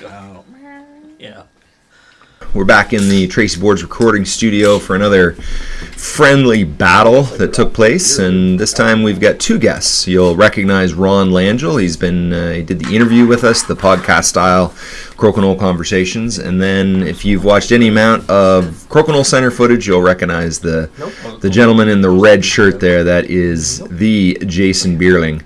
Oh, yeah. We're back in the Tracy Boards recording studio for another friendly battle that took place, and this time we've got two guests. You'll recognize Ron Langell. He's been uh, he did the interview with us, the podcast style Crokinole conversations, and then if you've watched any amount of Crokinole Center footage, you'll recognize the the gentleman in the red shirt there. That is the Jason Bierling.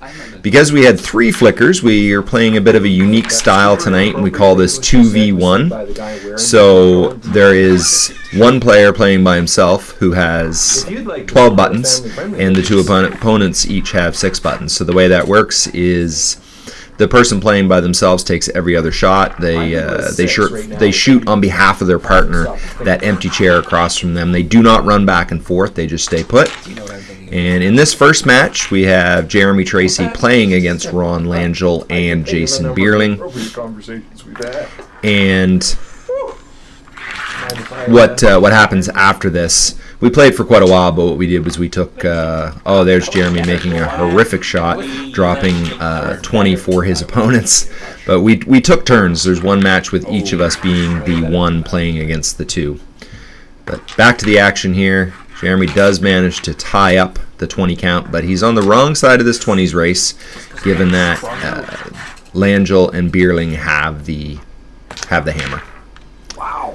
Because we had three flickers, we are playing a bit of a unique style tonight, and we call this 2v1. So there is one player playing by himself who has 12 buttons, and the two opponents each have six buttons. So the way that works is the person playing by themselves takes every other shot. They uh, they shoot they shoot on behalf of their partner that empty chair across from them. They do not run back and forth. They just stay put. And in this first match, we have Jeremy Tracy playing against Ron Langell and Jason Bierling. And what uh, what happens after this? We played for quite a while, but what we did was we took. Uh, oh, there's Jeremy making a horrific shot, dropping uh, 20 for his opponents. But we we took turns. There's one match with each of us being the one playing against the two. But back to the action here. Jeremy does manage to tie up the 20 count, but he's on the wrong side of this 20s race, given that uh, Langell and Bierling have the have the hammer. Wow.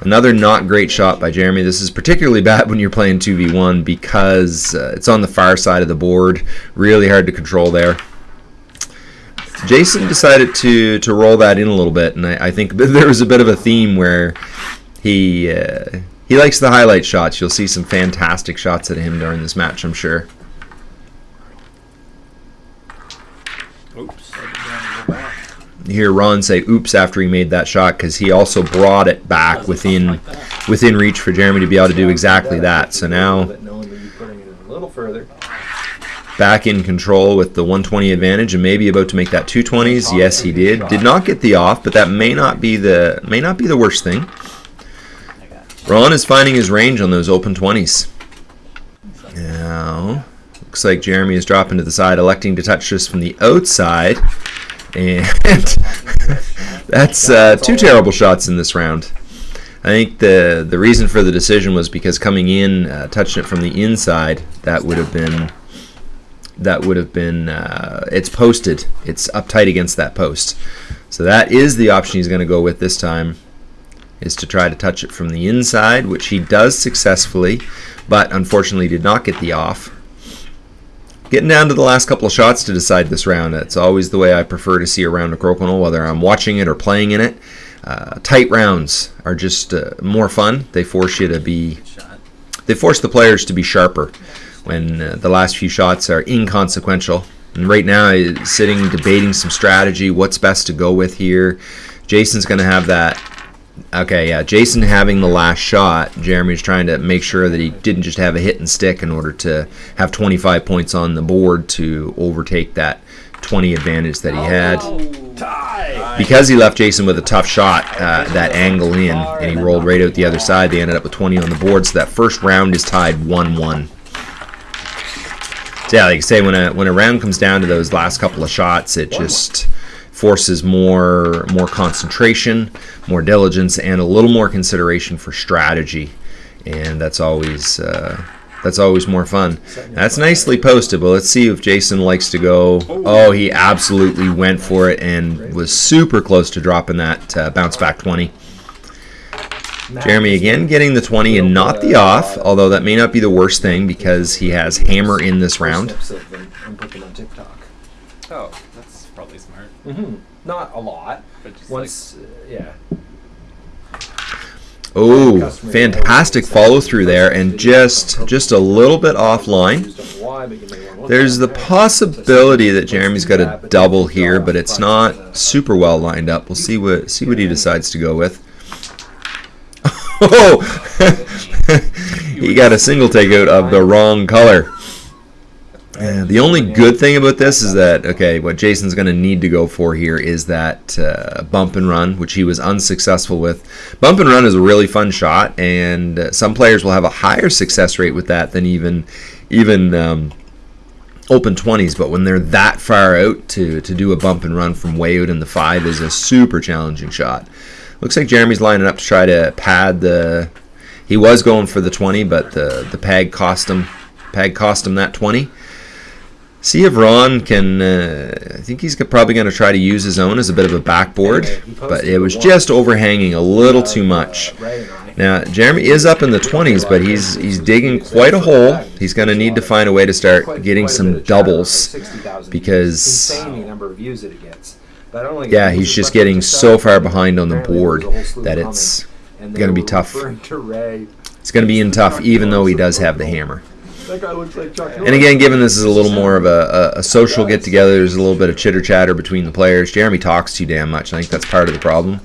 Another not great shot by Jeremy. This is particularly bad when you're playing 2v1 because uh, it's on the far side of the board. Really hard to control there. Jason decided to to roll that in a little bit, and I, I think there was a bit of a theme where he uh, he likes the highlight shots. You'll see some fantastic shots at him during this match, I'm sure. Oops. Hear Ron say "oops" after he made that shot because he also brought it back within within reach for Jeremy to be able to do exactly that. So now back in control with the 120 advantage and maybe about to make that 220s. Yes, he did. Did not get the off, but that may not be the may not be the worst thing. Ron is finding his range on those open 20s. Now, looks like Jeremy is dropping to the side, electing to touch this from the outside. And that's uh, two terrible shots in this round. I think the the reason for the decision was because coming in, uh, touching it from the inside, that would have been that would have been uh, it's posted. It's uptight against that post. So that is the option he's going to go with this time is to try to touch it from the inside, which he does successfully, but unfortunately did not get the off. Getting down to the last couple of shots to decide this round. It's always the way I prefer to see a round of Crokinole, whether I'm watching it or playing in it. Uh, tight rounds are just uh, more fun. They force you to be, they force the players to be sharper when uh, the last few shots are inconsequential. And right now, I'm sitting debating some strategy, what's best to go with here. Jason's going to have that Okay, yeah. Jason having the last shot, Jeremy's trying to make sure that he didn't just have a hit and stick in order to have 25 points on the board to overtake that 20 advantage that he had. Because he left Jason with a tough shot, uh, that angle in, and he rolled right out the other side, they ended up with 20 on the board, so that first round is tied 1-1. So yeah, like I say, when a, when a round comes down to those last couple of shots, it just forces more more concentration, more diligence, and a little more consideration for strategy, and that's always uh, that's always more fun. That's nicely posted, but let's see if Jason likes to go. Oh, he absolutely went for it and was super close to dropping that uh, bounce back 20. Jeremy again getting the 20 and not the off, although that may not be the worst thing because he has hammer in this round. Oh, that's probably smart. Mm-hmm. Not a lot. But just Once, uh, yeah. Oh, fantastic follow through there, and just just a little bit offline. There's the possibility that Jeremy's got a double here, but it's not super well lined up. We'll see what see what he decides to go with. Oh, he got a single takeout of the wrong color. The only good thing about this is that okay, what Jason's going to need to go for here is that uh, bump and run, which he was unsuccessful with. Bump and run is a really fun shot, and uh, some players will have a higher success rate with that than even even um, open 20s, but when they're that far out to, to do a bump and run from way out in the 5 is a super challenging shot. Looks like Jeremy's lining up to try to pad the. He was going for the 20, but the, the peg cost him peg cost him that 20. See if Ron can. Uh, I think he's probably going to try to use his own as a bit of a backboard, but it was just overhanging a little too much. Now Jeremy is up in the 20s, but he's he's digging quite a hole. He's going to need to find a way to start getting some doubles because yeah, he's just getting so far behind on the board that it's going to be tough. It's going to be in tough, even though he does have the hammer. And again, given this is a little more of a, a, a social get together, there's a little bit of chitter chatter between the players. Jeremy talks too damn much. I think that's part of the problem.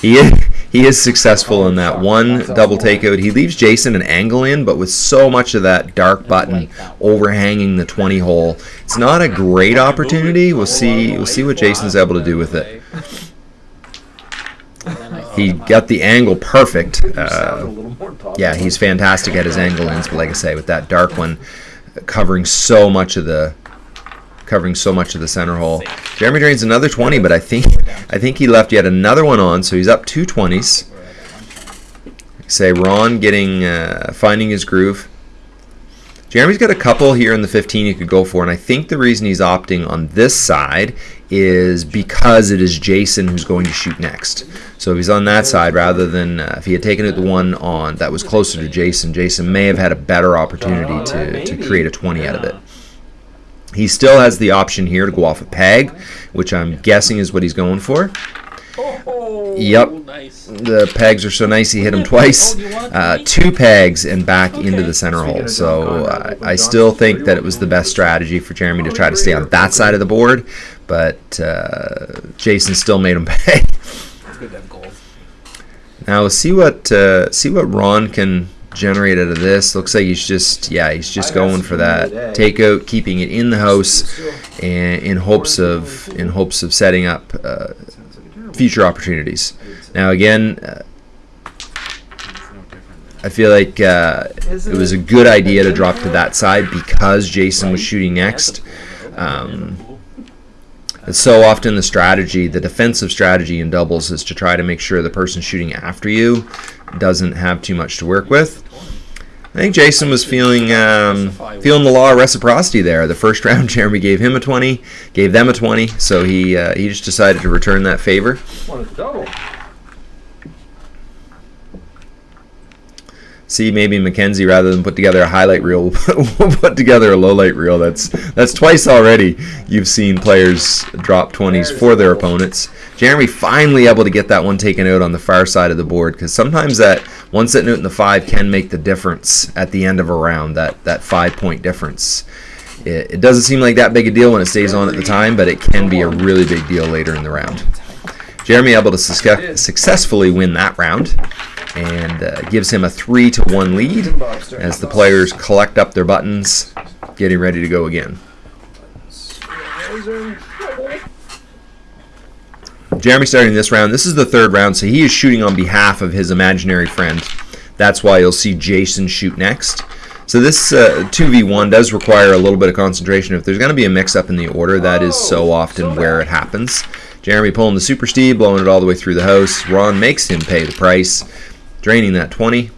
He is, he is successful in that one double takeout. He leaves Jason an angle in, but with so much of that dark button overhanging the 20 hole, it's not a great opportunity. We'll see. We'll see what Jason's able to do with it. He got the angle perfect. Uh, yeah, he's fantastic at his angle but like I say, with that dark one covering so much of the covering so much of the center hole. Jeremy drains another 20, but I think I think he left yet another one on, so he's up two 20s. Say Ron getting uh, finding his groove. Jeremy's got a couple here in the 15 he could go for, and I think the reason he's opting on this side is because it is Jason who's going to shoot next. So if he's on that side, rather than uh, if he had taken it the one on that was closer to Jason, Jason may have had a better opportunity to, to create a 20 out of it. He still has the option here to go off a peg, which I'm guessing is what he's going for. Yep. The pegs are so nice he hit him twice. Uh, two pegs and back into the center hole. So uh, I still think that it was the best strategy for Jeremy to try to stay on that side of the board, but uh, Jason still made him pay. Now we'll see what uh, see what Ron can generate out of this. Looks like he's just yeah he's just going for that takeout, keeping it in the house, and in hopes of in hopes of setting up uh, future opportunities. Now again. Uh, I feel like uh, it was a good idea to drop to that side because Jason was shooting next. Um, so often the strategy, the defensive strategy in doubles is to try to make sure the person shooting after you doesn't have too much to work with. I think Jason was feeling um, feeling the law of reciprocity there. The first round, Jeremy gave him a 20, gave them a 20, so he uh, he just decided to return that favor. See maybe Mackenzie rather than put together a highlight reel we'll put together a low light reel. That's that's twice already you've seen players drop 20s for their opponents. Jeremy finally able to get that one taken out on the far side of the board because sometimes that one sitting out in the five can make the difference at the end of a round that that five point difference. It, it doesn't seem like that big a deal when it stays on at the time but it can be a really big deal later in the round. Jeremy able to successfully win that round and uh, gives him a three to one lead as the players collect up their buttons, getting ready to go again. Jeremy starting this round. This is the third round, so he is shooting on behalf of his imaginary friend. That's why you'll see Jason shoot next. So this uh, 2v1 does require a little bit of concentration. If there's going to be a mix-up in the order, that is so often where it happens. Jeremy pulling the Super Steve, blowing it all the way through the house. Ron makes him pay the price draining that 20.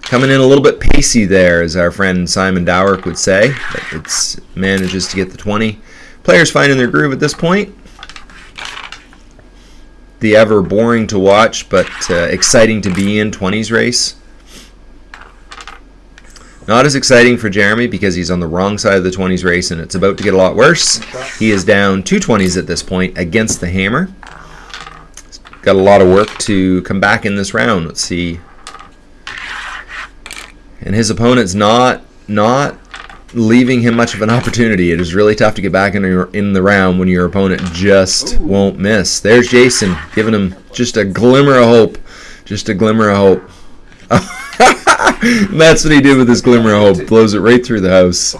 Coming in a little bit pacey there, as our friend Simon Dowrick would say. But it manages to get the 20. Players finding their groove at this point. The ever boring to watch, but uh, exciting to be in 20s race. Not as exciting for Jeremy because he's on the wrong side of the 20s race and it's about to get a lot worse. He is down two 20s at this point against the hammer got a lot of work to come back in this round. Let's see. And his opponent's not not leaving him much of an opportunity. It is really tough to get back in, your, in the round when your opponent just Ooh. won't miss. There's Jason giving him just a glimmer of hope. Just a glimmer of hope. that's what he did with his glimmer of hope. Blows it right through the house.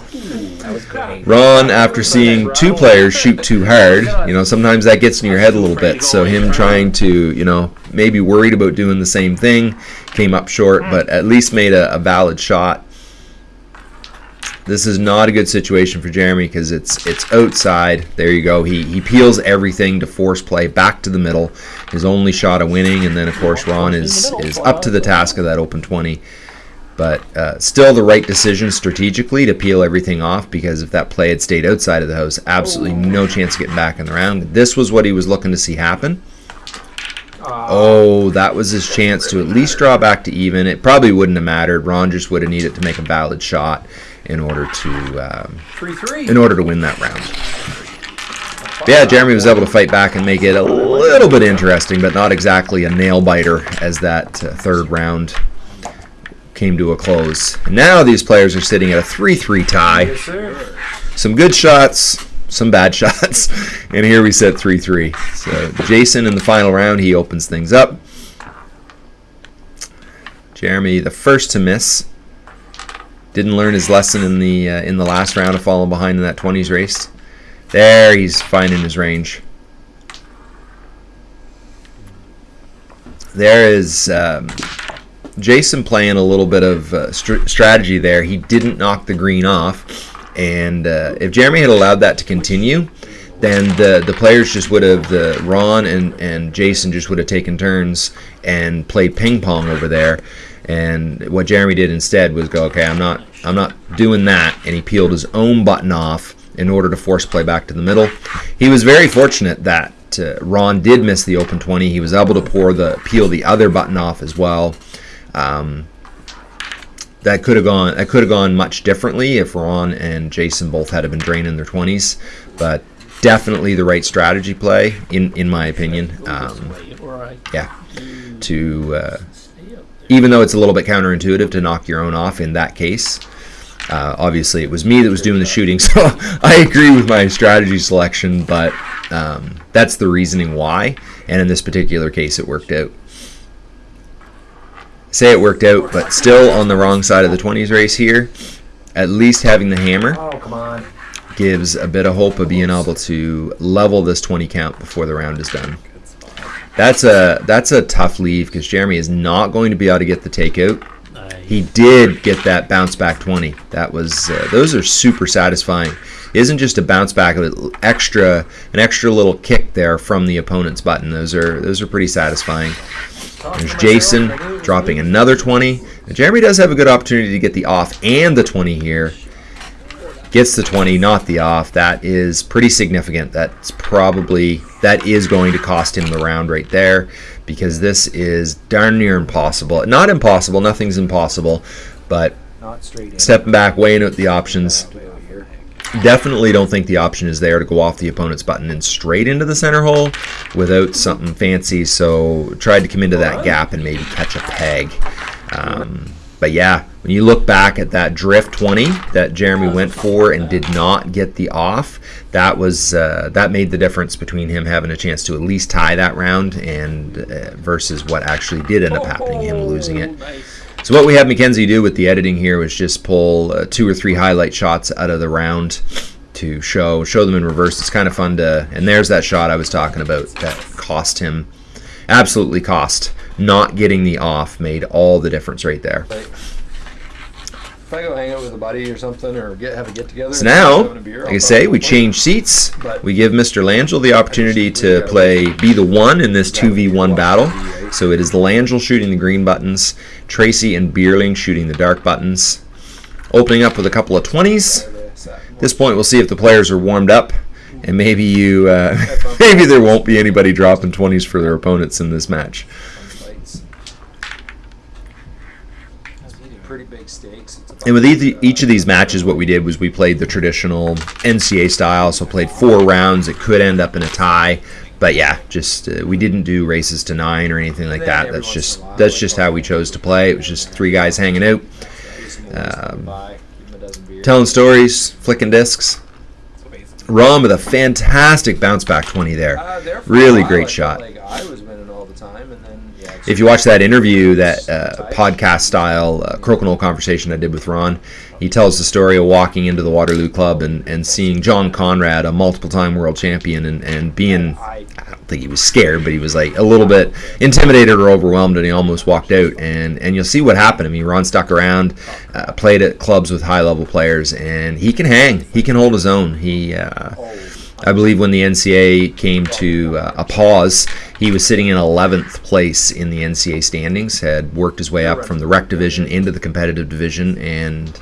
Ron, after seeing two players shoot too hard, you know, sometimes that gets in your head a little bit. So him trying to, you know, maybe worried about doing the same thing, came up short, but at least made a, a valid shot. This is not a good situation for Jeremy because it's it's outside. There you go. He he peels everything to force play back to the middle. His only shot of winning, and then of course Ron is is up to the task of that open twenty. But uh, still the right decision strategically to peel everything off because if that play had stayed outside of the house, absolutely no chance of getting back in the round. This was what he was looking to see happen. Oh, that was his chance to at least draw back to even. It probably wouldn't have mattered. Ron just would have needed to make a valid shot in order to um, in order to win that round. But yeah, Jeremy was able to fight back and make it a little bit interesting, but not exactly a nail biter as that uh, third round came to a close. And now these players are sitting at a 3-3 tie. Yes. Some good shots, some bad shots, and here we sit 3-3. So Jason in the final round, he opens things up. Jeremy, the first to miss, didn't learn his lesson in the uh, in the last round of falling behind in that 20s race. There, he's finding his range. There is um, Jason playing a little bit of uh, str- strategy there. He didn't knock the green off, and uh, if Jeremy had allowed that to continue, then the the players just would have the Ron and and Jason just would have taken turns and played ping pong over there. And what Jeremy did instead was go, okay, I'm not I'm not doing that, and he peeled his own button off in order to force play back to the middle. He was very fortunate that uh, Ron did miss the open 20. He was able to pour the peel the other button off as well. Um, that could have gone that could have gone much differently if Ron and Jason both had been draining their 20s, but definitely the right strategy play in in my opinion. Um, yeah, to uh, even though it's a little bit counterintuitive to knock your own off in that case. Uh, obviously, it was me that was doing the shooting, so I agree with my strategy selection, but um, that's the reasoning why. And in this particular case, it worked out. Say it worked out, but still on the wrong side of the 20s race here. At least having the hammer Oh gives a bit of hope of being able to level this 20 count before the round is done. That's a that's a tough leave because Jeremy is not going to be able to get the takeout. He did get that bounce back 20. That was uh, those are super satisfying. It isn't just a bounce back, but extra an extra little kick there from the opponent's button. Those are those are pretty satisfying. There's Jason dropping another 20. And Jeremy does have a good opportunity to get the off and the 20 here. Gets the 20, not the off. That is pretty significant. That's probably that is going to cost him the round right there because this is darn near impossible. Not impossible, nothing's impossible, but Not straight in. stepping back, weighing out the options. Way out here. Definitely don't think the option is there to go off the opponent's button and straight into the center hole without something fancy. So tried to come into that gap and maybe catch a peg. Um, but yeah, when you look back at that drift 20 that Jeremy went for and did not get the off, that was uh, that made the difference between him having a chance to at least tie that round and uh, versus what actually did end up happening, him losing it. So what we had Mackenzie do with the editing here was just pull uh, two or three highlight shots out of the round to show show them in reverse. It's kind of fun to and there's that shot I was talking about that cost him absolutely cost. Not getting the off made all the difference right there. If I go hang out with a buddy or something, or get have a get together. So now, like I say, we change seats. We give Mr. Langell the opportunity to play be the one in this 2v1 battle. So it is Langell shooting the green buttons, Tracy and Bierling shooting the dark buttons. Opening up with a couple of 20s. At this point, we'll see if the players are warmed up, and maybe you, uh, maybe there won't be anybody dropping 20s for their opponents in this match. Pretty big stakes. And with each, each of these matches, what we did was we played the traditional NCA style. So played four rounds. It could end up in a tie, but yeah, just uh, we didn't do races to nine or anything like that. That's just that's just how we chose to play. It was just three guys hanging out, um, by, give him a dozen beers. telling stories, flicking discs. Ron with a fantastic bounce back twenty there. Uh, there for a Really great shot. If you watch that interview, that uh, podcast style uh, crokinole conversation I did with Ron, he tells the story of walking into the Waterloo Club and, and seeing John Conrad, a multiple time world champion, and, and being, I don't think he was scared, but he was like a little bit intimidated or overwhelmed, and he almost walked out. And, and you'll see what happened. I mean, Ron stuck around, uh, played at clubs with high level players, and he can hang. He can hold his own. He. Uh, I believe when the NCA came to uh, a pause, he was sitting in 11th place in the NCA standings, had worked his way up from the rec division into the competitive division, and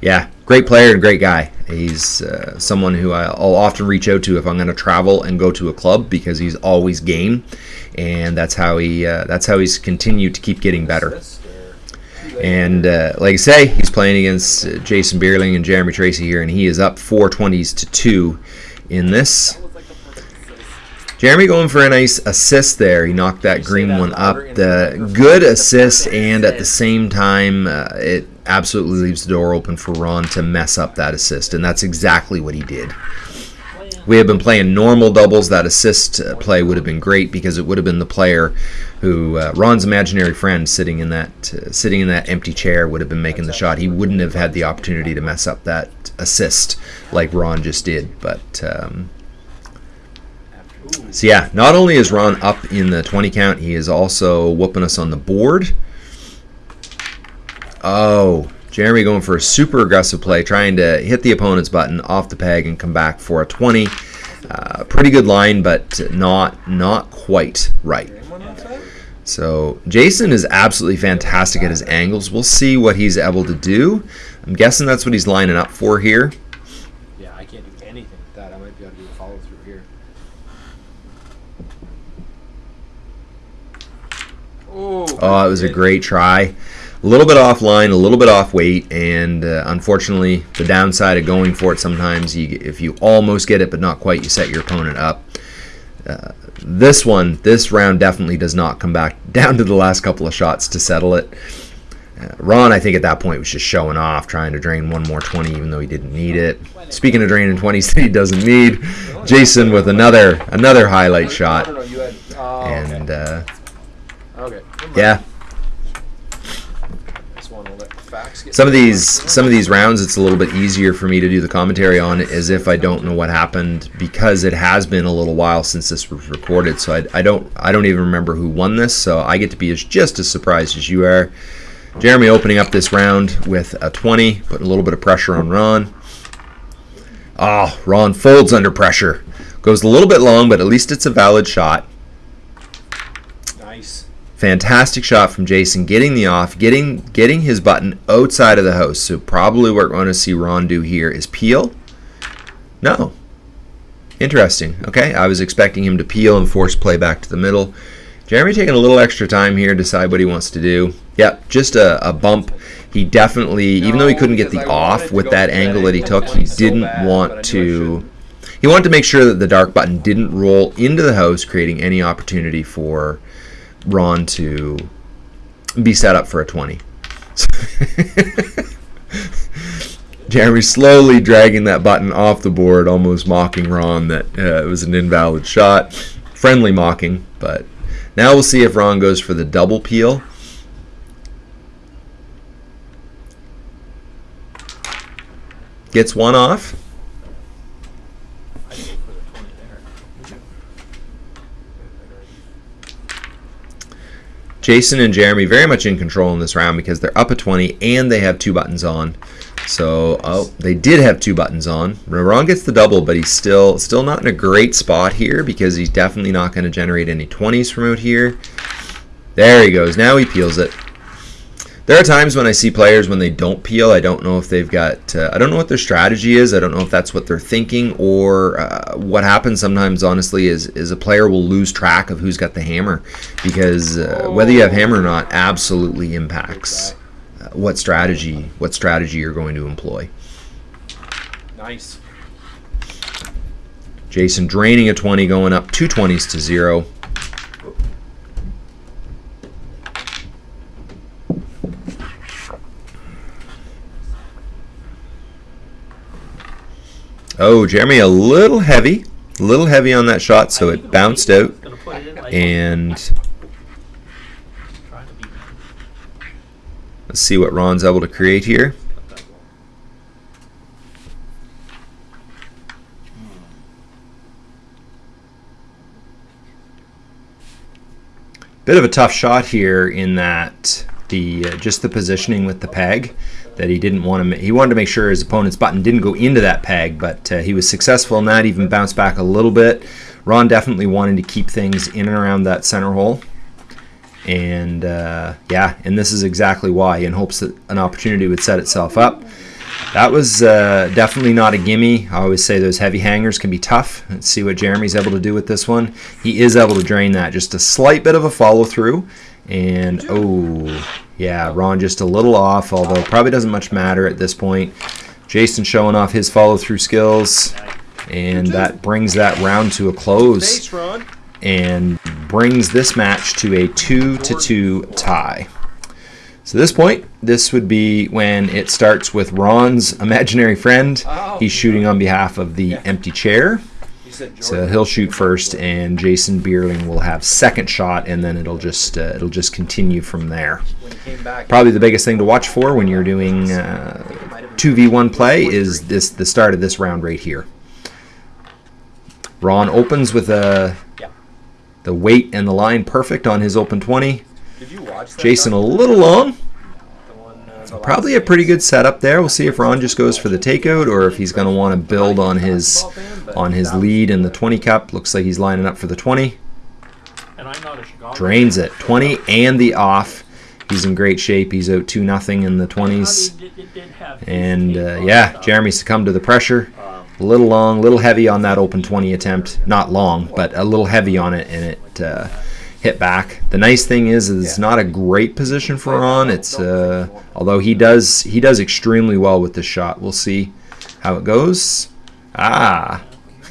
yeah, great player and great guy. He's uh, someone who I'll often reach out to if I'm going to travel and go to a club because he's always game, and that's how he uh, that's how he's continued to keep getting better. And uh, like I say, he's playing against uh, Jason Bierling and Jeremy Tracy here, and he is up four twenties to two in this. Jeremy going for a nice assist there. He knocked that green one up. The good assist, and at the same time, uh, it absolutely leaves the door open for Ron to mess up that assist, and that's exactly what he did. We have been playing normal doubles. That assist uh, play would have been great because it would have been the player who uh, Ron's imaginary friend sitting in that uh, sitting in that empty chair would have been making the shot. He wouldn't have had the opportunity to mess up that assist like Ron just did. But um, so yeah, not only is Ron up in the 20 count, he is also whooping us on the board. Oh, Jeremy going for a super aggressive play, trying to hit the opponent's button off the peg and come back for a 20. Uh, pretty good line, but not not quite right. So Jason is absolutely fantastic at his angles. We'll see what he's able to do. I'm guessing that's what he's lining up for here. Yeah, I can't do anything with that. I might be able to do a follow through here. Oh, Oh, it was a great try. A little bit offline, a little bit off weight, and uh, unfortunately, the downside of going for it sometimes, you, if you almost get it but not quite, you set your opponent up. Uh, this one, this round definitely does not come back down to the last couple of shots to settle it. Uh, Ron, I think at that point was just showing off, trying to drain one more 20, even though he didn't need it. Speaking of draining 20s that he doesn't need, Jason with another another highlight shot, no, you had. Oh, and uh, okay. okay. never mind. yeah, Just wanna let facts get some of these some of these rounds it's a little bit easier for me to do the commentary on as if I don't know what happened because it has been a little while since this was recorded so I, I don't I don't even remember who won this so I get to be as just as surprised as you are. Jeremy opening up this round with a 20 putting a little bit of pressure on Ron. Oh Ron folds under pressure. Goes a little bit long but at least it's a valid shot. Fantastic shot from Jason, getting the off, getting getting his button outside of the house. So probably what we're going to see Ron do here is peel. No. Interesting. Okay, I was expecting him to peel and force play back to the middle. Jeremy taking a little extra time here, decide what he wants to do. Yep, just a, a bump. He definitely, even though he couldn't get the I off with that angle that he took, he didn't want to. He wanted to make sure that the dark button didn't roll into the house, creating any opportunity for Ron to be set up for a 20. Jeremy slowly dragging that button off the board, almost mocking Ron that uh, it was an invalid shot. Friendly mocking, but now we'll see if Ron goes for the double peel. Gets one off. I go for the 20 there. Jason and Jeremy very much in control in this round because they're up a 20 and they have two buttons on. So, oh, they did have two buttons on. Ron gets the double, but he's still still not in a great spot here because he's definitely not going to generate any 20s from out here. There he goes. Now he peels it. There are times when I see players when they don't peel, I don't know if they've got, uh, I don't know what their strategy is. I don't know if that's what they're thinking or uh, what happens sometimes, honestly, is, is a player will lose track of who's got the hammer because uh, whether you have hammer or not absolutely impacts uh, what strategy, what strategy you're going to employ. Nice. Jason draining a 20, going up two 20s to zero. Oh, Jeremy, a little heavy. A little heavy on that shot, so it bounced out. And let's see what Ron's able to create here. Bit of a tough shot here in that the uh, just the positioning with the peg that he didn't want to. He wanted to make sure his opponent's button didn't go into that peg, but uh, he was successful in that. Even bounced back a little bit. Ron definitely wanted to keep things in and around that center hole, and uh, yeah, and this is exactly why, in hopes that an opportunity would set itself up. That was uh, definitely not a gimme. I always say those heavy hangers can be tough. Let's see what Jeremy's able to do with this one. He is able to drain that. Just a slight bit of a follow through. And, oh, yeah, Ron just a little off, although probably doesn't much matter at this point. Jason showing off his follow through skills. And that brings that round to a close and brings this match to a 2 to 2 tie. So this point, this would be when it starts with Ron's imaginary friend. Oh. He's shooting on behalf of the empty chair. You said Jordan. So he'll shoot first, and Jason Bierling will have second shot, and then it'll just uh, it'll just continue from there. when he came back. Probably the biggest thing to watch for when you're doing uh, 2v1 play is this the start of this round right here. Ron opens with a the weight and the line perfect on his open 20. Did you watch that? Jason a little long. One, uh, Probably a pretty good setup there. We'll see if Ron just goes for the takeout or if he's going to want to build on his on his lead in the 20 cup. Looks like he's lining up for the 20. And I'm not a Chicago. Drains it. 20 and the off. He's in great shape. He's out 2 nothing in the 20s. And uh, yeah, Jeremy succumbed to the pressure. A little long, a little heavy on that open 20 attempt. Not long, but a little heavy on it, and it uh, hit back. The nice thing is, is it's not a great position for Ron. It's uh, although he does he does extremely well with this shot. We'll see how it goes. Ah,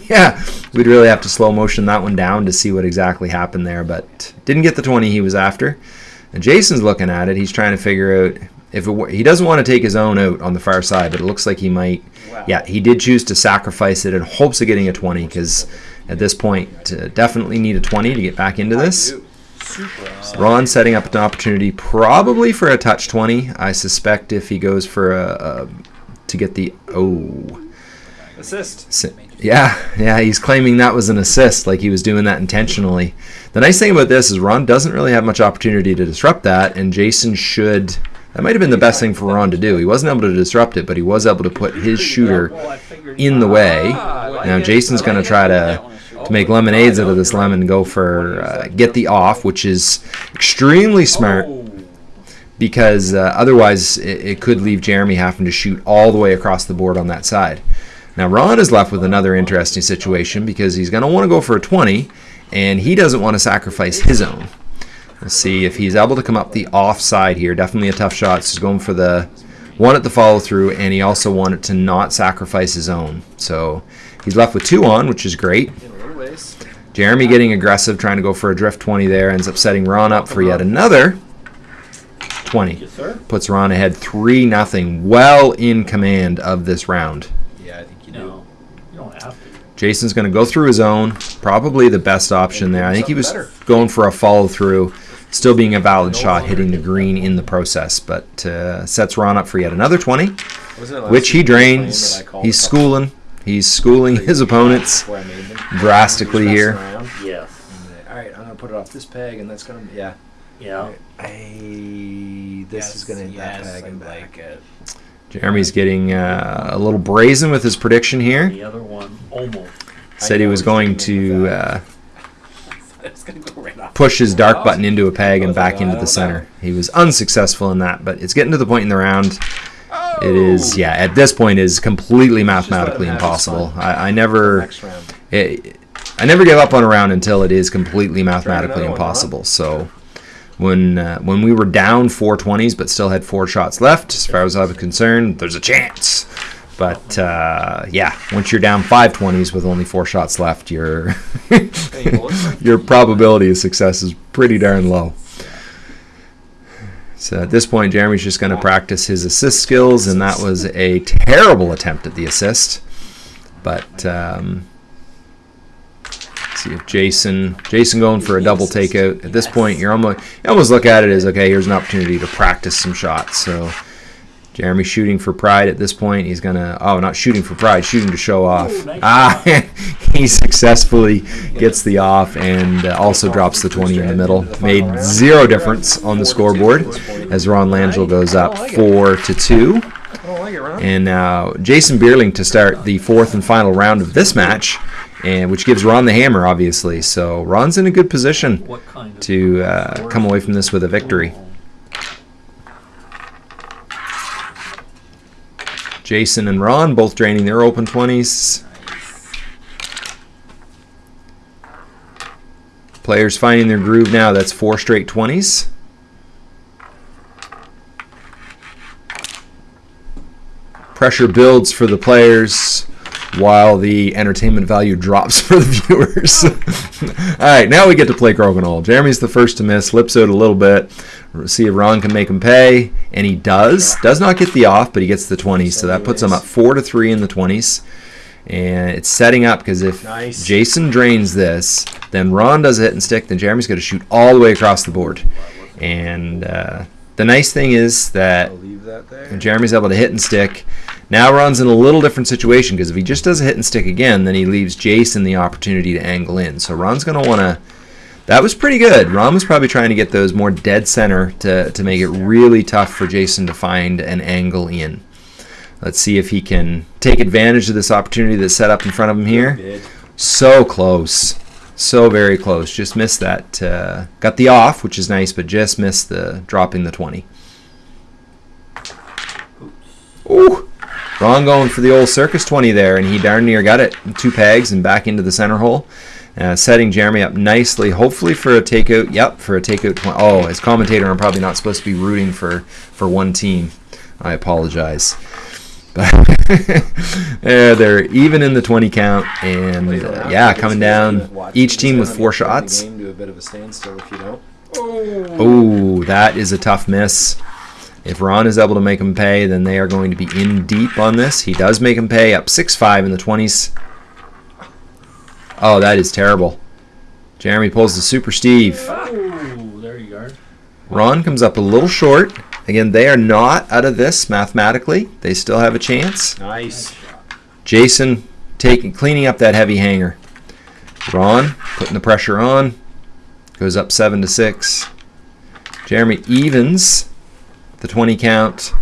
yeah, we'd really have to slow motion that one down to see what exactly happened there, but didn't get the 20 he was after. And Jason's looking at it. He's trying to figure out if it, he doesn't want to take his own out on the far side, but it looks like he might. Yeah, he did choose to sacrifice it in hopes of getting a 20 because at this point, uh, definitely need a 20 to get back into this. Super. Ron setting up an opportunity probably for a touch 20. I suspect if he goes for a, a to get the oh Assist. Yeah, yeah, he's claiming that was an assist, like he was doing that intentionally. The nice thing about this is Ron doesn't really have much opportunity to disrupt that, and Jason should. That might have been the best thing for Ron to do. He wasn't able to disrupt it, but he was able to put his shooter in the way. Now. Jason's going to try to to make lemonades out of this lemon, go for uh, get the off, which is extremely smart because uh, otherwise it, it could leave Jeremy having to shoot all the way across the board on that side. Now Ron is left with another interesting situation because he's going to want to go for a 20 and he doesn't want to sacrifice his own. We'll see if he's able to come up the offside here. Definitely a tough shot. So he's going for the one at the follow through and he also wanted to not sacrifice his own. So he's left with two on, which is great. In a little ways. Jeremy getting aggressive, trying to go for a drift 20 there, ends up setting Ron up for yet another 20 puts Ron ahead 3 nothing. well in command of this round. Jason's going to go through his own, probably the best option there. I think he was Something going for a follow through, still being a valid shot, hitting the green in the process, but uh, sets Ron up for yet another 20, Wasn't it last which he drains. that I called He's schooling. He's schooling his opponents Where I made them. drastically here. messing around. Yes. All right, I'm gonna put it off this peg, and that's gonna yeah. Yeah. I this is gonna hit that peg and back. it. Jeremy's getting uh, a little brazen with his prediction here. The other one, almost. Said he was going to uh, it's gonna go right off. push his dark button into a peg and back into the center. He was unsuccessful in that, but it's getting to the point in the round. It is, yeah, at this point, is completely mathematically let him have his impossible. I, I never, it, I never give up on a round until it is completely mathematically another one, huh? impossible. So, when uh, when we were down four twenties but still had four shots left, as far as I was concerned, there's a chance. But uh, yeah, once you're down five twenties with only four shots left, your your probability of success is pretty darn low. So at this point, Jeremy's just going to practice his assist skills, and that was a terrible attempt at the assist. But um, see if Jason Jason going for a double takeout. At this point, you're almost you almost look at it as okay, here's an opportunity to practice some shots. So Jeremy shooting for pride at this point. He's gonna oh not shooting for pride, shooting to show off. Ah, he successfully gets the off and uh, also drops the 20 in the middle. Made zero difference on the scoreboard as Ron Langell goes up four to two. I don't like it, Ron. And now Jason Bierling to start the fourth and final round of this match, and which gives Ron the hammer, obviously. So Ron's in a good position kind of to uh, come away from this with a victory. Jason and Ron both draining their open 20s. Players finding their groove now. That's four straight 20s. Pressure builds for the players while the entertainment value drops for the viewers. All right, now we get to play Crokinole. Jeremy's the first to miss, lips out a little bit. See if Ron can make him pay, and he does. Does not get the off, but he gets the 20s, so that puts him up four to three in the 20s. And it's setting up because if Nice. Jason drains this, then Ron does a hit and stick, then Jeremy's going to shoot all the way across the board. And uh, the nice thing is that that Jeremy's able to hit and stick. Now Ron's in a little different situation because if he just does a hit and stick again, then he leaves Jason the opportunity to angle in. So Ron's going to want to. That was pretty good. Ron was probably trying to get those more dead center to, to make it really tough for Jason to find an angle in. Let's see if he can take advantage of this opportunity that's set up in front of him here. So close. So very close. Just missed that. Uh, got the off, which is nice, but just missed the dropping the 20. Ooh. Ron going for the old circus 20 there, and he darn near got it. Two pegs and back into the center hole. Uh, setting Jeremy up nicely, hopefully for a takeout. Yep, for a takeout. 20. Oh, as commentator, I'm probably not supposed to be rooting for, for one team. I apologize. But uh, they're even in the 20 count, and uh, yeah, coming down. Each team with four shots. Game to a bit of a standstill if you don't. Oh, that is a tough miss. If Ron is able to make him pay, then they are going to be in deep on this. He does make him pay up 6 5 in the 20s. Oh, that is terrible. Jeremy pulls the Super Steve. Oh, there you are. Ron comes up a little short. Again, they are not out of this mathematically. They still have a chance. Nice. Jason taking cleaning up that heavy hanger. Ron putting the pressure on. Goes up seven to six. Jeremy evens the 20 count.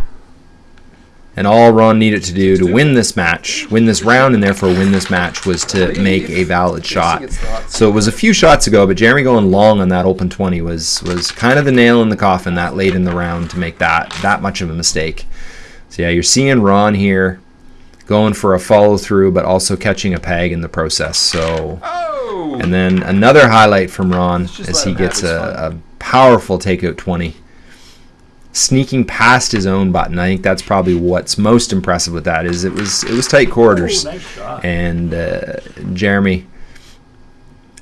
And all Ron needed to do to win this match, win this round, and therefore win this match, was to make a valid shot. So it was a few shots ago, but Jeremy going long on that open 20 was was kind of the nail in the coffin that late in the round to make that that much of a mistake. So yeah, you're seeing Ron here going for a follow through, but also catching a peg in the process. So, Oh! and then another highlight from Ron as he gets a, a powerful takeout 20, sneaking past his own button. I think that's probably what's most impressive with that is it was it was tight quarters, Oh, nice and uh, Jeremy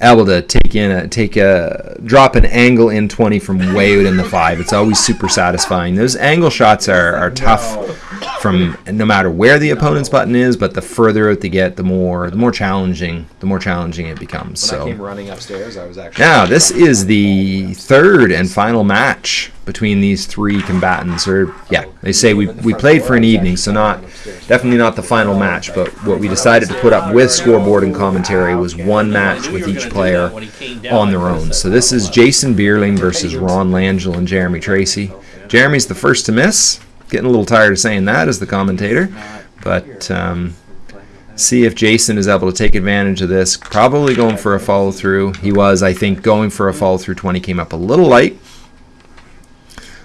able to take in a take a drop an angle in 20 from way out in the five. It's always super satisfying. Those angle shots are, are tough from no matter where the opponent's button is, but the further out they get, the more the more challenging the more challenging it becomes. When I So came running upstairs, I was actually. now this is the third and final match between these three combatants. Or yeah, they say we we played for an evening, so not definitely not the final match. But what we decided to put up with scoreboard and commentary was one match with each player on their own. So this is Jason Bierling versus Ron Langell and Jeremy Tracy. Jeremy's the first to miss. Getting a little tired of saying that as the commentator, but um, see if Jason is able to take advantage of this. Probably going for a follow through. He was, I think, going for a follow through 20 came up a little light.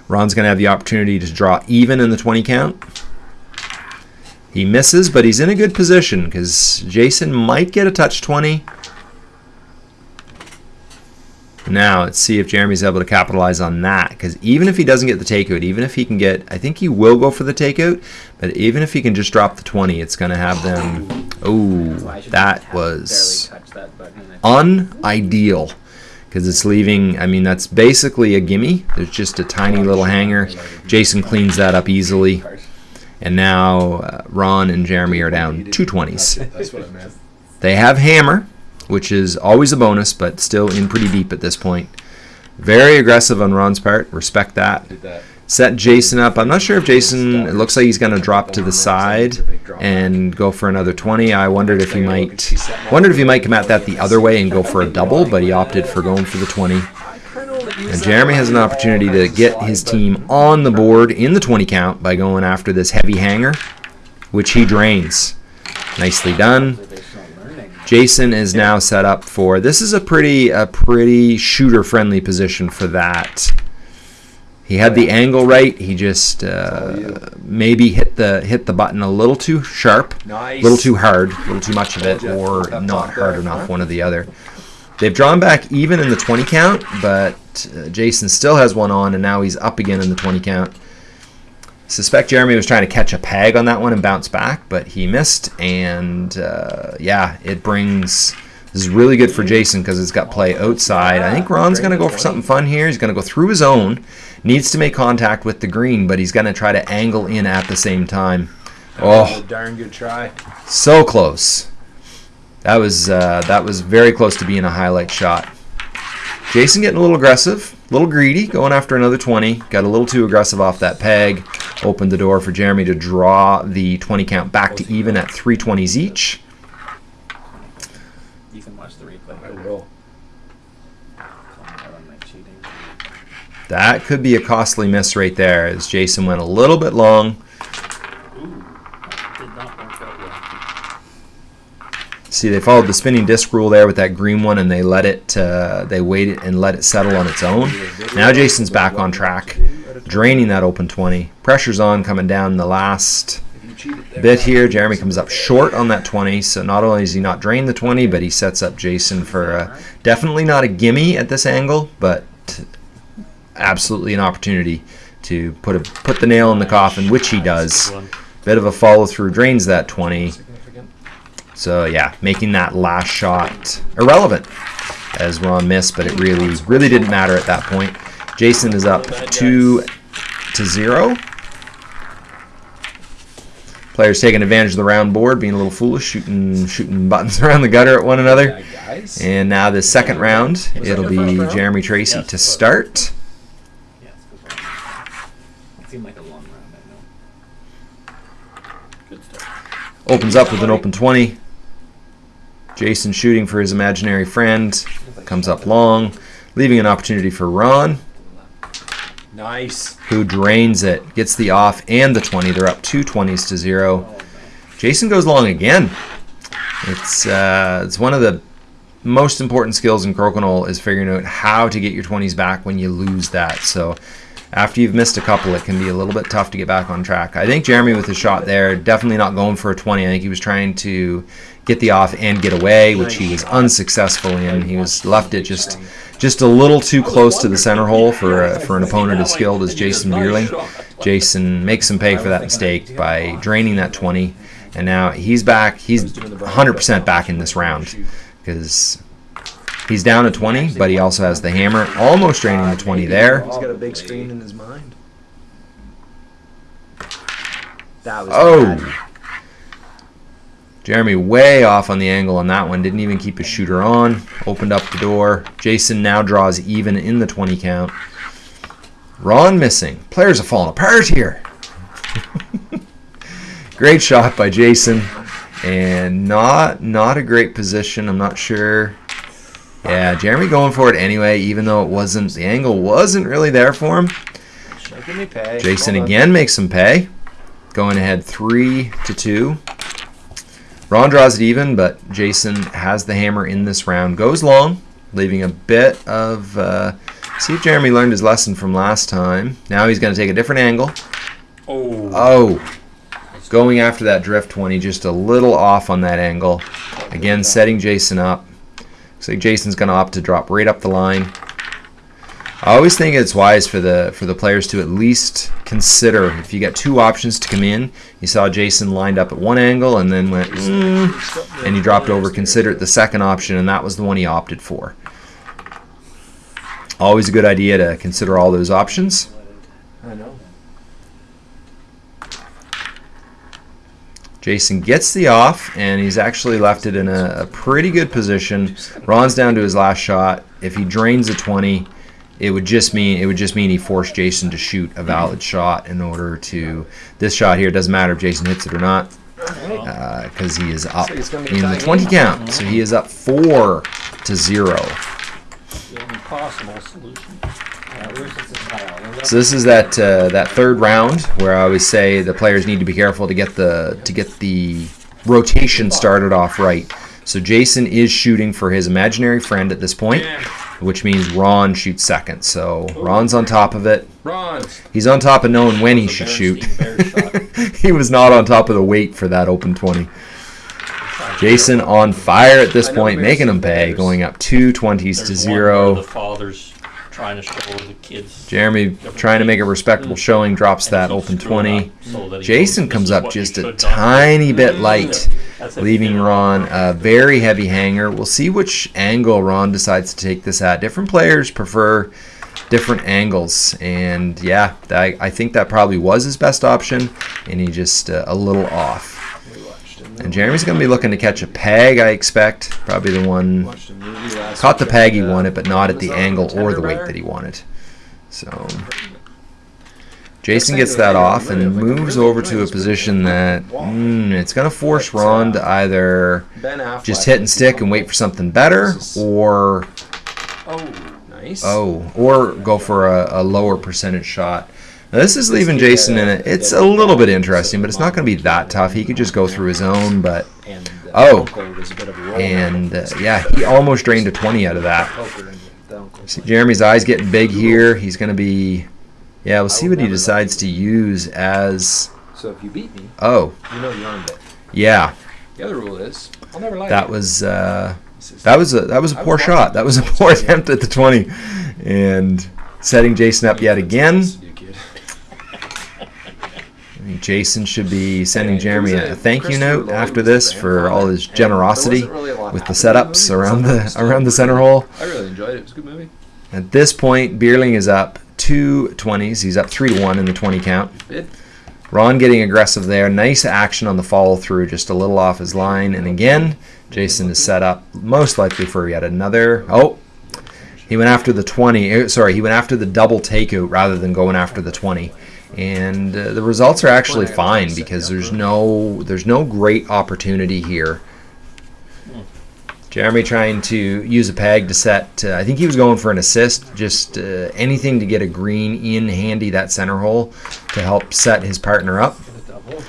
Ron's going to have the opportunity to draw even in the 20 count. He misses, but he's in a good position because Jason might get a touch 20. Now, let's see if Jeremy's able to capitalize on that. Because even if he doesn't get the takeout, even if he can get, I think he will go for the takeout, but even if he can just drop the 20, it's going to have them. Oh, that was unideal. Because it's leaving, I mean, that's basically a gimme. There's just a tiny little hanger. Jason cleans that up easily. And now uh, Ron and Jeremy are down two 20s. That's what I meant. They have hammer, which is always a bonus, but still in pretty deep at this point. Very aggressive on Ron's part. Respect that. Set Jason up. I'm not sure if Jason. It looks like he's going to drop to the side and go for another 20. I wondered if he might. Wondered if he might come at that the other way and go for a double, but he opted for going for the 20. And Jeremy has an opportunity to get his team on the board in the 20 count by going after this heavy hanger, which he drains. Nicely done. Jason is now set up for this is a pretty a pretty shooter friendly position for that. He had the angle right. He just uh, maybe hit the hit the button a little too sharp, a Nice. little too hard, a little too much of it, or not hard enough, one or the other. They've drawn back even in the 20 count, but uh, Jason still has one on, and now he's up again in the 20 count. Suspect Jeremy was trying to catch a peg on that one and bounce back, but he missed. And uh, yeah, it brings. This is really good for Jason because it's got play outside. I think Ron's going to go for something fun here. He's going to go through his own. Needs to make contact with the green, but he's going to try to angle in at the same time. Oh, darn good try. so close. That was uh, that was very close to being a highlight shot. Jason getting a little aggressive, a little greedy, going after another 20. Got a little too aggressive off that peg. Opened the door for Jeremy to draw the 20 count back to even at 320s each. You can watch the replay. I will. Call me out on my cheating. That could be a costly miss right there as Jason went a little bit long. Ooh, that did not work out well. See, they followed the spinning disc rule there with that green one, and they let it, uh, they waited and let it settle on its own. Now Jason's back on track, draining that open 20. Pressure's on, coming down the last bit here. Jeremy comes up short on that 20, so not only does he not drain the 20, but he sets up Jason for a, definitely not a gimme at this angle, but absolutely an opportunity to put a put the nail in the coffin, which he does. Bit of a follow through, drains that 20. So yeah, making that last shot irrelevant as Ron missed, but it really really didn't matter at that point. Jason is up two to zero. Players taking advantage of the round board, being a little foolish, shooting shooting buttons around the gutter at one another. And now the second round, it'll be? Jeremy Tracy to start. Yes, it was long. It seemed like a long round, Good start. Opens up with an open 20. Jason shooting for his imaginary friend. Comes up long, leaving an opportunity for Ron. Nice. who drains it, gets the off and the 20. They're up two 20s to zero. Jason goes long again. It's uh, it's one of the most important skills in crokinole is figuring out how to get your 20s back when you lose that. So after you've missed a couple, it can be a little bit tough to get back on track. I think Jeremy with his shot there, definitely not going for a 20. I think he was trying to get the off and get away, which he was unsuccessful in. He was left it just just a little too close to the center hole for uh, for an opponent as skilled as Jason Bierling. Jason makes him pay for that mistake by draining that 20, and now he's back. He's 100% back in this round because he's down to 20, but he also has the hammer, almost draining the 20 there. He's got a big screen in his mind. That was Oh. Jeremy way off on the angle on that one. Didn't even keep his shooter on. Opened up the door. Jason now draws even in the 20 count. Ron missing. Players are falling apart here. great shot by Jason. And not not a great position. I'm not sure. Yeah, Jeremy going for it anyway, even though it wasn't the angle wasn't really there for him. Me pay. Jason again makes him pay. Going ahead three to two. Ron draws it even, but Jason has the hammer in this round. Goes long, leaving a bit of. Uh, see if Jeremy learned his lesson from last time. Now he's going to take a different angle. Oh. Oh, going after that drift 20, just a little off on that angle. Again, setting Jason up. Looks like Jason's going to opt to drop right up the line. I always think it's wise for the for the players to at least consider if you got two options to come in. You saw Jason lined up at one angle and then went, mm, and he dropped over. Consider it the second option, and that was the one he opted for. Always a good idea to consider all those options. I know. Jason gets the off, and he's actually left it in a, a pretty good position. Ron's down to his last shot. If he drains a 20, it would just mean it would just mean he forced Jason to shoot a valid shot in order to this shot here. It doesn't matter if Jason hits it or not because he is up So it's be in the 20 game. count. So he is up four to zero. The only possible solution. Yeah, where's this tile? So this is that uh, that third round where I always say the players need to be careful to get the to get the rotation started off right. So Jason is shooting for his imaginary friend at this point, which means Ron shoots second. So Ron's on top of it. Ron. He's on top of knowing when he should shoot. he was not on top of the weight for that open 20. Jason on fire at this point, making him pay, going up two 20s to There's one where zero. The father's trying to show the kids. Jeremy trying to make a respectable showing, drops that open 20. up so Jason comes up just a should done." tiny bit light, That's leaving Ron a very heavy hanger. We'll see which angle Ron decides to take this at. Different players prefer different angles, and yeah, I, I think that probably was his best option, and he just uh, a little off. We watched him. And Jeremy's gonna be looking to catch a peg, I expect. Probably the one Watched a movie last caught the peg he uh, wanted, but not at the angle or the weight that he wanted. So Jason gets that off and moves over to a position that mm, it's gonna force Ron to either just hit and stick and wait for something better, or Oh, nice. oh, or go for a, a lower percentage shot. Now, this is leaving Jason in it. It's a little bit interesting, but it's not going to be that tough. He could just go through his own, but And, uh, Oh. Uncle was a bit of a roll and uh, yeah, he almost drained a 20 out of that. Poker and the uncle. See, Jeremy's eyes getting big here. He's going to be, yeah. We'll see what he decides to use as. So if you beat me, Oh, you know you earned it. yeah, The other rule is, I'll never lie. that was uh, that was a that was a poor shot. That was a poor attempt at the 20, and setting Jason up yet again. You kid. I think Jason should be sending Jeremy a thank you note after this for all his generosity with the setups around the around the center hole. I really enjoyed it. It was a good movie. At this point, Bierling is up two 20s. He's up three to one in the 20 count. Ron getting aggressive there. Nice action on the follow through, just a little off his line. And again, Jason is set up most likely for yet another. Oh, he went after the 20. eh, Sorry, he went after the double takeout rather than going after the 20. And uh, the results are actually fine because there's no there's no great opportunity here. Jeremy trying to use a peg to set. Uh, I think he was going for an assist, just uh, anything to get a green in handy that center hole to help set his partner up.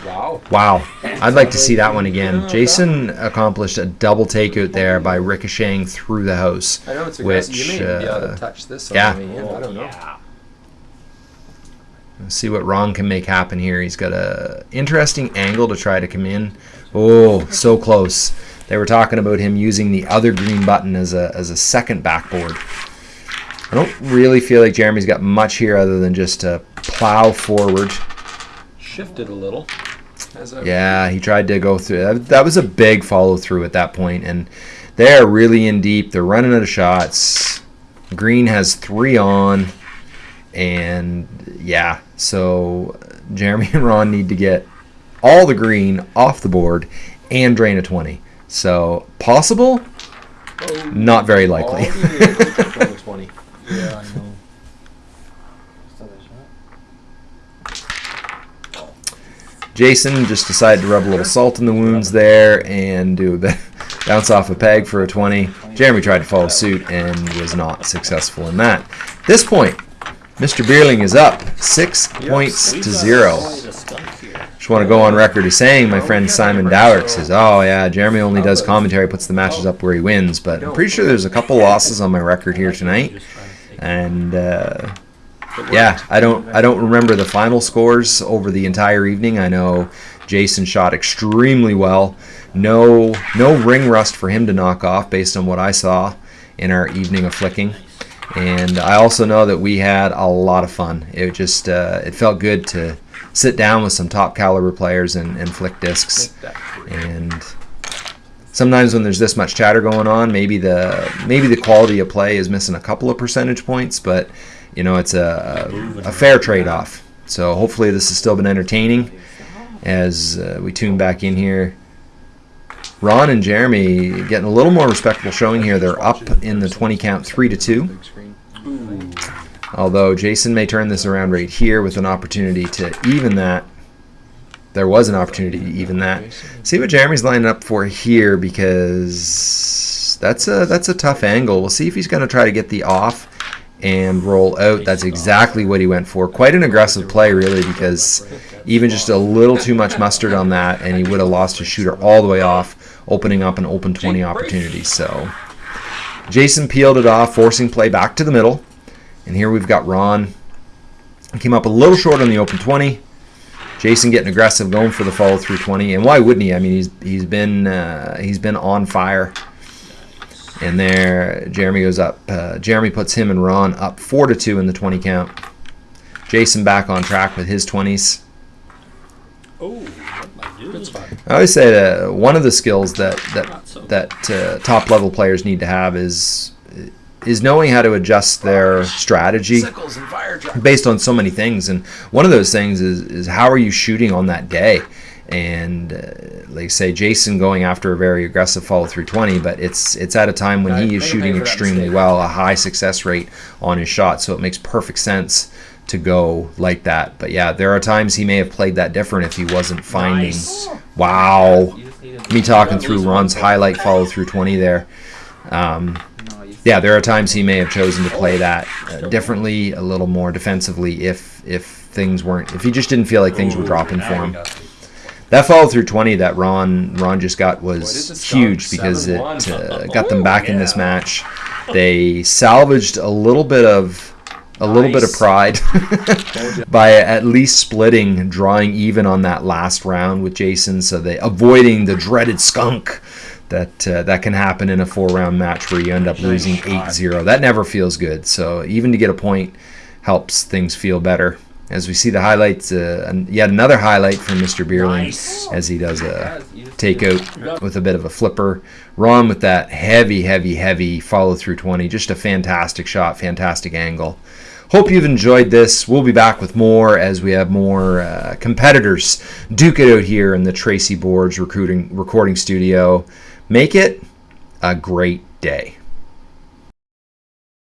Wow. Wow, I'd like to see that one again. Jason accomplished a double takeout there by ricocheting through the house. I know it's aggressive. Which, you may be able uh, to touch this on yeah. the way. I don't know. Let's see what Ron can make happen here. He's got a interesting angle to try to come in. Oh, so close. They were talking about him using the other green button as a as a second backboard. I don't really feel like Jeremy's got much here other than just to plow forward. Shifted a little. As Yeah, he tried to go through. That, that was a big follow through at that point, and they're really in deep. They're running out of shots. Green has three on, and yeah, so Jeremy and Ron need to get all the green off the board and drain a twenty. So possible, Oh, not very likely. all the way to 20. Yeah, I know. Still that shot? Jason just decided to rub a little salt in the wounds there and do a bit bounce off a peg for a 20. Jeremy tried to follow suit and was not successful in that. At this point, Mr. Bierling is up six points to zero. quite a skunk here. Just want to go on record as saying my friend Simon Dowrick says, "Oh yeah, Jeremy only does commentary, puts the matches up where he wins." But I'm pretty sure there's a couple losses on my record here tonight, Just trying to think. and uh, yeah, I don't I don't remember the final scores over the entire evening. I know Jason shot extremely well. No no ring rust for him to knock off based on what I saw in our evening of flicking. And I also know that we had a lot of fun. It just uh, it felt good to sit down with some top caliber players and, and flick discs. And sometimes when there's this much chatter going on, maybe the maybe the quality of play is missing a couple of percentage points, but you know it's a a fair trade off. So hopefully this has still been entertaining as uh, we tune back in here. Ron and Jeremy getting a little more respectable showing here. They're up in the 20 count, three to two. Although Jason may turn this around right here with an opportunity to even that. There was an opportunity to even that. See what Jeremy's lining up for here because that's a that's a tough angle. We'll see if he's going to try to get the off and roll out. That's exactly what he went for. Quite an aggressive play, really, because even just a little too much mustard on that, and he would have lost his shooter all the way off, opening up an open 20 opportunity. So Jason peeled it off, forcing play back to the middle. And here we've got Ron. He came up a little short on the open 20. Jason getting aggressive, going for the follow through 20, and why wouldn't he? I mean, he's he's been uh, he's been on fire. And there, Jeremy goes up. Uh, Jeremy puts him and Ron up four to two in the 20 count. Jason back on track with his 20s. Oh, I? Good spot. I always say that one of the skills that that that uh, top level players need to have is is knowing how to adjust their strategy Sickles and fire truck. based on so many things and one of those things is, is how are you shooting on that day and uh, like say jason going after a very aggressive follow through 20 but it's it's at a time when he is shooting pay for that extremely well a high success rate on his shot so it makes perfect sense to go like that. But yeah there are times he may have played that different if he wasn't finding Nice. wow. You just need to- me talking through lose ron's highlight follow through 20 there. Um, yeah, there are times he may have chosen to play that uh, differently, a little more defensively, if if things weren't, if he just didn't feel like things were dropping for him. That follow through twenty that Ron Ron just got was huge because it uh, got them back in this match. They salvaged a little bit of a little bit of pride by at least splitting, and drawing even on that last round with Jason, so they avoiding the dreaded skunk that uh, that can happen in a four round match where you end up losing 8-0. That never feels good. So even to get a point helps things feel better. As we see the highlights, uh, and yet another highlight from Mr. Bierling Nice. as he does a Guys, you just need to- takeout with a bit of a flipper. Ron with that heavy, heavy, heavy follow through 20. Just a fantastic shot, fantastic angle. Hope you've enjoyed this. We'll be back with more as we have more uh, competitors duke it out here in the Tracy Boards recruiting recording studio. Make it a great day.